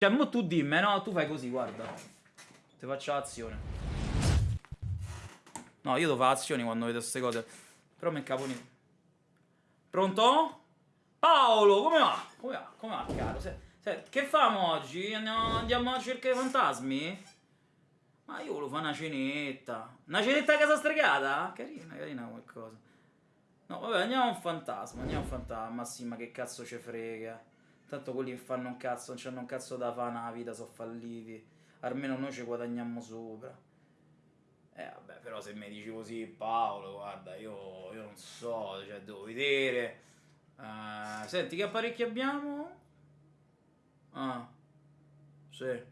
Cioè, mo tu dimmi, no? Tu fai così, guarda. Ti faccio l'azione. No, io devo fare azioni quando vedo queste cose. Però mi incaponito. Pronto? Paolo, come va? Come va? Come va, caro? Se, se, che famo oggi? Andiamo, a cercare fantasmi? Ma io volevo fare una cenetta. Una cenetta a casa stregata? Carina, carina come cosa. No, vabbè, andiamo a un fantasma, andiamo a un fantasma. Sì, ma che cazzo ci frega. Tanto quelli che fanno un cazzo, non c'hanno un cazzo da fare nella vita, sono falliti. Almeno noi ci guadagniamo sopra. Eh vabbè, però se mi dici così, Paolo, guarda, io, io non so, cioè, devo vedere. Uh, senti, che apparecchi abbiamo? Ah, sì.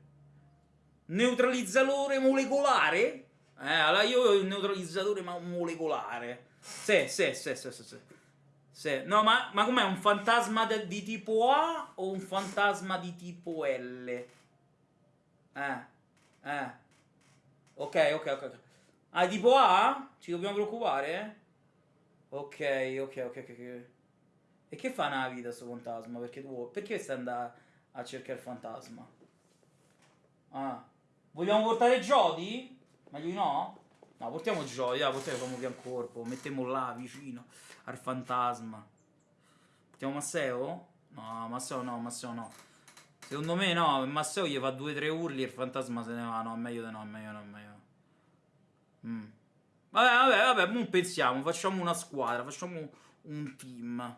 Neutralizzatore molecolare? Eh, allora io ho il neutralizzatore molecolare. Sì, sì, sì, sì, sì. sì. Sì. No, ma, ma com'è? Un fantasma de, di tipo A o un fantasma di tipo L? Eh, eh. Ok, ok, ok. Ah, tipo A? Ci dobbiamo preoccupare? Ok, ok, ok, ok. E che fa una vita sto fantasma? Perché tu... Perché stai andando a cercare il fantasma? Ah. Vogliamo portare Jody? Ma io no? No, portiamo ah, portiamo come pian corpo, mettiamo là vicino al fantasma. Portiamo Masseo? No, Masseo no, Masseo no. Secondo me no, Masseo gli fa due o tre urli e il fantasma se ne va. No, meglio di no, meglio no, meglio mm. Vabbè, vabbè, vabbè, non pensiamo, facciamo una squadra, facciamo un team.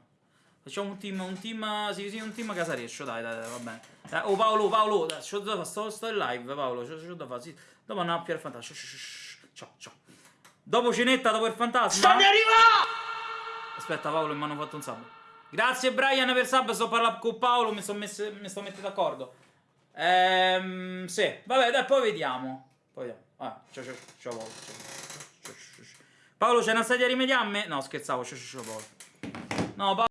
Facciamo un team, un team, sì, sì, un team casareccio, dai, dai, dai, va bene. Dai, oh, Paolo, Paolo, sto, sto in live, Paolo, c'ho, da fare, sì. Dopo andiamo a piare il fantasma, ciao, ciao. Dopo cenetta, dopo il fantasma. Sta di arrivare! Aspetta, Paolo, mi hanno fatto un sub. Grazie, Brian, per sub, sto parlando con Paolo, mi sto, messe, mi sto mettendo d'accordo. Ehm, sì, vabbè, dai, poi vediamo. Poi vediamo. Ah, ciao, ciao, ciao, Paolo. Ciao, ciao, ciao, ciao. Paolo, c'è una stadia rimediamme? No, scherzavo, ciao, ciao, ciao, Paolo. No, Paolo.